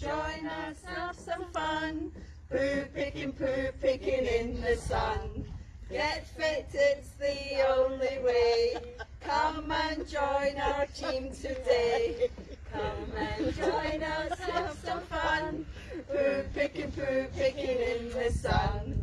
join us, have some fun. Poo picking, poo picking in the sun. Get fit, it's the only way. Come and join our team today. Come and join us, have some fun. Poo picking, poo picking in the sun.